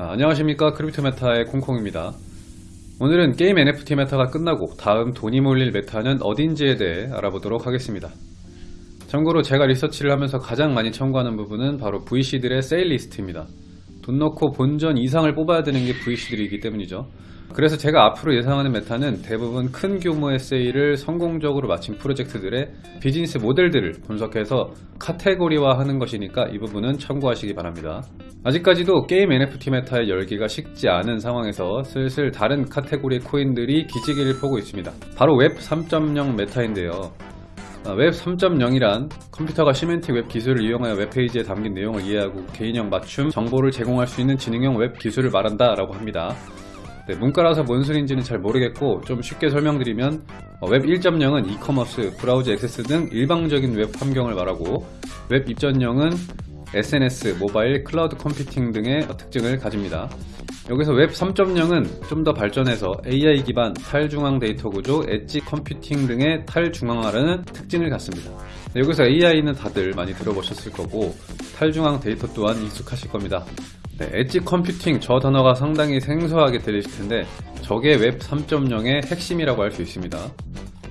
아, 안녕하십니까. Crypto Meta의 콩콩입니다. 오늘은 게임 NFT meta가 끝나고 다음 돈이 몰릴 meta는 어딘지에 대해 알아보도록 하겠습니다. 참고로 제가 리서치를 하면서 가장 많이 참고하는 부분은 바로 VC들의 세일 리스트입니다. 돈 넣고 본전 이상을 뽑아야 되는 게 VC들이기 때문이죠. 그래서 제가 앞으로 예상하는 meta는 대부분 큰 규모의 세일을 성공적으로 마친 프로젝트들의 비즈니스 모델들을 분석해서 카테고리화하는 것이니까 이 부분은 참고하시기 바랍니다. 아직까지도 게임 NFT meta의 열기가 식지 않은 상황에서 슬슬 다른 카테고리의 코인들이 기지개를 펴고 있습니다. 바로 웹 3.0 meta인데요. 아, 웹 3.0이란 컴퓨터가 semantic 웹 기술을 이용하여 웹페이지에 담긴 내용을 이해하고 개인형 맞춤 정보를 제공할 수 있는 지능형 웹 기술을 말한다 라고 합니다. 네, 문과라서 뭔 소리인지는 잘 모르겠고 좀 쉽게 설명드리면 어, 웹 1.0은 이커머스, 브라우저 액세스 등 일방적인 웹 환경을 말하고 웹 2.0은 SNS, 모바일, cloud computing 등의 특징을 가집니다. 여기서 웹 3.0은 좀 더 발전해서 AI 기반 탈중앙 데이터 구조, edge computing 등의 탈중앙화라는 특징을 갖습니다. 네, 여기서 AI는 다들 많이 들어보셨을 거고 탈중앙 데이터 또한 익숙하실 겁니다. 네, edge computing 저 단어가 상당히 생소하게 들리실 텐데 저게 웹 3.0의 핵심이라고 할 수 있습니다.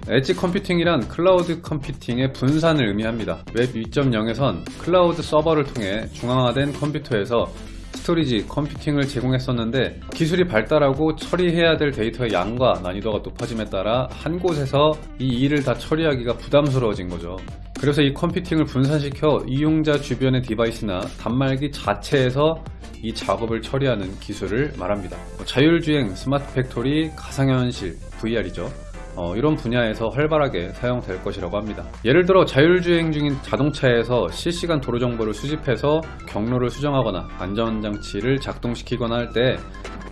edge computing이란 cloud computing의 분산을 의미합니다. 웹 2.0에선 클라우드 서버를 통해 중앙화된 컴퓨터에서 storage, computing을 제공했었는데 기술이 발달하고 처리해야 될 데이터의 양과 난이도가 높아짐에 따라 한 곳에서 이 일을 다 처리하기가 부담스러워진 거죠. 그래서 이 computing을 분산시켜 이용자 주변의 device나 단말기 자체에서 이 작업을 처리하는 기술을 말합니다. 뭐 자율주행, smart factory, 가상현실, VR이죠. 어, 이런 분야에서 활발하게 사용될 것이라고 합니다. 예를 들어 자율주행 중인 자동차에서 실시간 도로 정보를 수집해서 경로를 수정하거나 안전장치를 작동시키거나 할때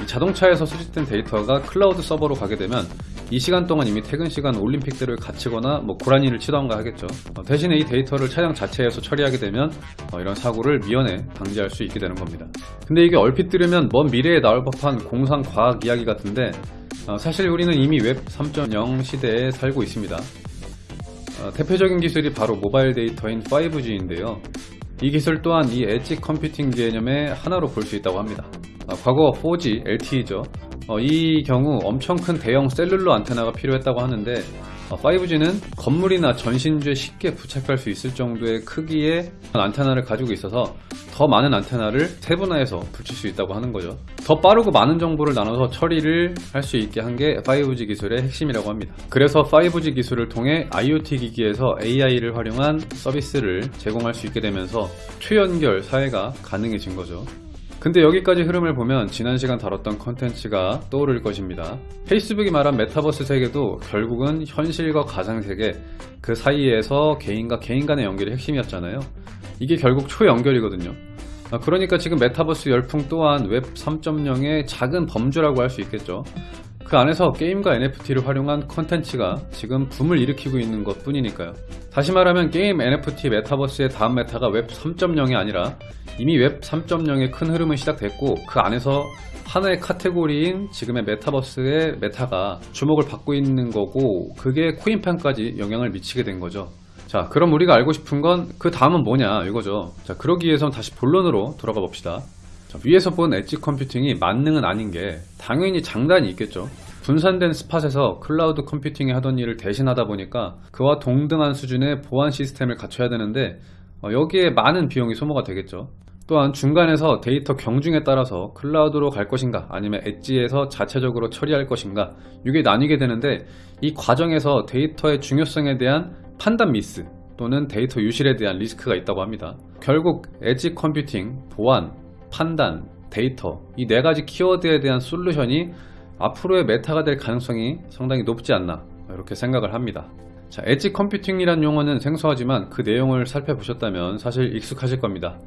자동차에서 수집된 데이터가 클라우드 서버로 가게 되면 이 시간 동안 이미 퇴근 시간 올림픽들을 갖추거나 뭐 고라니를 치던가 하겠죠 어, 대신에 이 데이터를 차량 자체에서 처리하게 되면 어, 이런 사고를 미연에 방지할 수 있게 되는 겁니다 근데 이게 얼핏 들으면 먼 미래에 나올 법한 공상과학 이야기 같은데 어, 사실 우리는 이미 웹 3.0 시대에 살고 있습니다. 어, 대표적인 기술이 바로 모바일 데이터인 5G인데요. 이 기술 또한 이 edge computing 개념의 하나로 볼 수 있다고 합니다. 아, 과거 4G LTE죠. 어, 이 경우 엄청 큰 대형 cellular 안테나가 필요했다고 하는데 5G는 어, 건물이나 전신주에 쉽게 부착할 수 있을 정도의 크기의 안테나를 가지고 있어서 더 많은 안테나를 세분화해서 붙일 수 있다고 하는 거죠. 더 빠르고 많은 정보를 나눠서 처리를 할 수 있게 한 게 5G 기술의 핵심이라고 합니다. 그래서 5G 기술을 통해 IoT 기기에서 AI를 활용한 서비스를 제공할 수 있게 되면서 초연결 사회가 가능해진 거죠 근데 여기까지 흐름을 보면 지난 시간 다뤘던 컨텐츠가 떠오를 것입니다. 페이스북이 말한 메타버스 세계도 결국은 현실과 가상세계 그 사이에서 개인과 개인 간의 연결이 핵심이었잖아요. 이게 결국 초연결이거든요. 아, 그러니까 지금 메타버스 열풍 또한 웹 3.0의 작은 범주라고 할 수 있겠죠. 그 안에서 게임과 NFT를 활용한 컨텐츠가 지금 붐을 일으키고 있는 것 뿐이니까요. 다시 말하면 게임 NFT 메타버스의 다음 meta가 웹 3.0이 아니라 이미 웹 3.0의 큰 흐름은 시작됐고 그 안에서 하나의 카테고리인 지금의 메타버스의 meta가 주목을 받고 있는 거고 그게 코인판까지 영향을 미치게 된 거죠. 자 그럼 우리가 알고 싶은 건 그 다음은 뭐냐 이거죠. 자 그러기 위해선 다시 본론으로 돌아가 봅시다. 자, 위에서 본 edge computing이 만능은 아닌 게 당연히 장단이 있겠죠. 분산된 spot에서 cloud computing이 하던 일을 대신하다 보니까 그와 동등한 수준의 보안 시스템을 갖춰야 되는데 어, 여기에 많은 비용이 소모가 되겠죠. 또한 중간에서 데이터 경중에 따라서 cloud로 갈 것인가 아니면 edge에서 자체적으로 처리할 것인가 이게 나뉘게 되는데 이 과정에서 데이터의 중요성에 대한 판단 미스 또는 데이터 유실에 대한 리스크가 있다고 합니다 결국 edge computing, 보안, 판단, 데이터 이 네 가지 키워드에 대한 solution이 앞으로의 meta가 될 가능성이 상당히 높지 않나 이렇게 생각을 합니다 자, edge computing이란 용어는 생소하지만 그 내용을 살펴보셨다면 사실 익숙하실 겁니다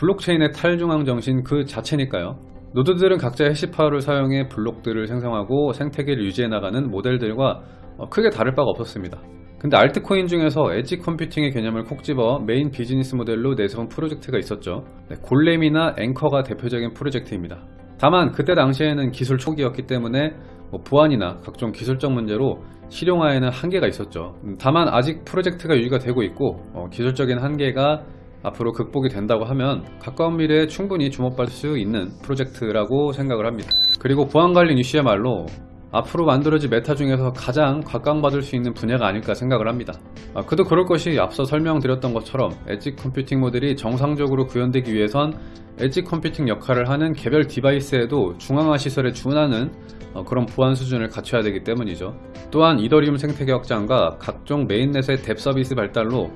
블록체인의 탈중앙 정신 그 자체니까요. 노드들은 각자의 hash power를 사용해 블록들을 생성하고 생태계를 유지해 나가는 모델들과 어, 크게 다를 바가 없었습니다. 근데 알트코인 중에서 edge computing의 개념을 콕 집어 메인 비즈니스 모델로 내세운 프로젝트가 있었죠. 네, 골렘이나 앵커가 대표적인 프로젝트입니다. 다만 그때 당시에는 기술 초기였기 때문에 뭐 보안이나 각종 기술적 문제로 실용화에는 한계가 있었죠. 음, 다만 아직 프로젝트가 유지가 되고 있고 어, 기술적인 한계가 앞으로 극복이 된다고 하면 가까운 미래에 충분히 주목받을 수 있는 프로젝트라고 생각을 합니다. 그리고 보안관리 이슈야말로 앞으로 만들어질 meta 중에서 가장 각광받을 수 있는 분야가 아닐까 생각을 합니다. 아, 그도 그럴 것이 앞서 설명드렸던 것처럼 edge computing 모델이 정상적으로 구현되기 위해선 edge computing 역할을 하는 개별 device에도 중앙화 시설에 준하는 어, 그런 보안 수준을 갖춰야 되기 때문이죠. 또한 이더리움 생태계 확장과 각종 mainnet의 DApp 서비스 발달로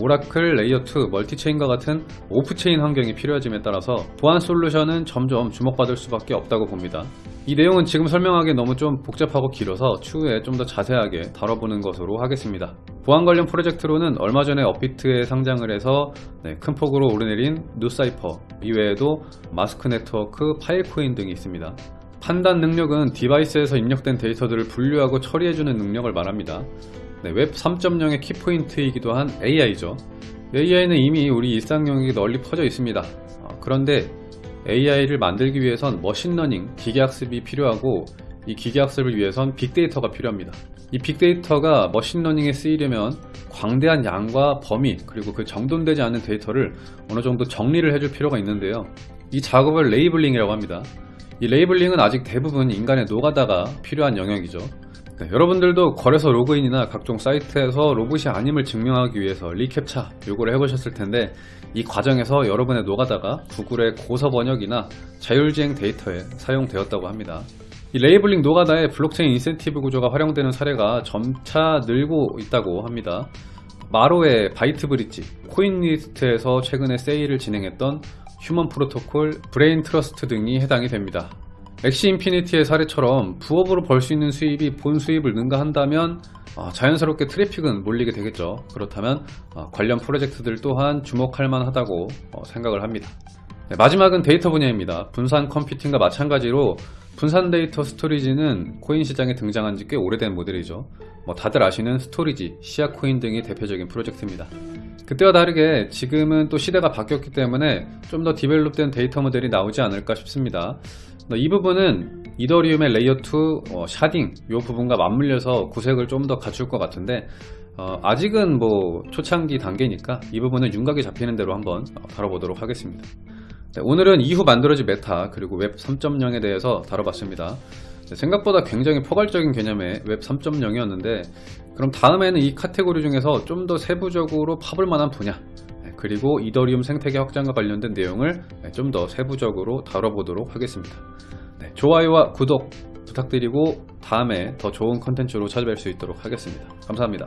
oracle, layer 2, multi-chain과 같은 off-chain 환경이 필요해짐에 따라서 보안 solution은 점점 주목받을 수밖에 없다고 봅니다. 이 내용은 지금 설명하기 너무 좀 복잡하고 길어서 추후에 좀 더 자세하게 다뤄보는 것으로 하겠습니다. 보안 관련 프로젝트로는 얼마 전에 업비트에 상장을 해서 네, 큰 폭으로 오르내린 뉴사이퍼 이외에도 마스크 네트워크, 파일코인 등이 있습니다. 판단 능력은 device에서 입력된 데이터들을 분류하고 처리해주는 능력을 말합니다. 네, 웹 3.0의 키포인트이기도 한 AI죠. AI는 이미 우리 일상 영역에 널리 퍼져 있습니다. 어, 그런데 AI를 만들기 위해선 machine learning, 기계학습이 필요하고 이 기계학습을 위해선 빅데이터가 필요합니다. 이 빅데이터가 machine learning에 쓰이려면 광대한 양과 범위 그리고 그 정돈되지 않은 데이터를 어느 정도 정리를 해줄 필요가 있는데요. 이 작업을 labeling이라고 합니다. 이 labeling은 아직 대부분 인간의 노가다가 필요한 영역이죠. 네, 여러분들도 거래소 로그인이나 각종 사이트에서 로봇이 아님을 증명하기 위해서 reCAPTCHA 요구를 해보셨을 텐데 이 과정에서 여러분의 노가다가 구글의 고서 번역이나 자율주행 데이터에 사용되었다고 합니다. 이 labeling 노가다에 블록체인 인센티브 구조가 활용되는 사례가 점차 늘고 있다고 합니다. 마로의 바이트 브릿지, 코인리스트에서 최근에 세일을 진행했던 휴먼 프로토콜, 브레인 트러스트 등이 해당이 됩니다. 엑시 인피니티의 사례처럼 부업으로 벌 수 있는 수입이 본 수입을 능가한다면 어, 자연스럽게 트래픽은 몰리게 되겠죠. 그렇다면 어, 관련 프로젝트들 또한 주목할 만하다고 어, 생각을 합니다. 네, 마지막은 데이터 분야입니다. 분산 컴퓨팅과 마찬가지로 분산 데이터 storage는 코인 시장에 등장한 지 꽤 오래된 모델이죠. 뭐 다들 아시는 스토리지, 시아코인 등이 대표적인 프로젝트입니다. 그때와 다르게 지금은 또 시대가 바뀌었기 때문에 좀 더 develop된 데이터 모델이 나오지 않을까 싶습니다. 이 부분은 이더리움의 layer 2 어, sharding 이 부분과 맞물려서 구색을 좀 더 갖출 것 같은데 어, 아직은 뭐 초창기 단계니까 이 부분은 윤곽이 잡히는 대로 한번 어, 다뤄보도록 하겠습니다. 네, 오늘은 이후 만들어질 meta 그리고 웹 3.0에 대해서 다뤄봤습니다. 네, 생각보다 굉장히 포괄적인 개념의 웹 3.0이었는데 그럼 다음에는 이 카테고리 중에서 좀 더 세부적으로 파볼 만한 분야 네, 그리고 이더리움 생태계 확장과 관련된 내용을 네, 좀더 세부적으로 다뤄보도록 하겠습니다. 네, 좋아요와 구독 부탁드리고 다음에 더 좋은 컨텐츠로 찾아뵐 수 있도록 하겠습니다. 감사합니다.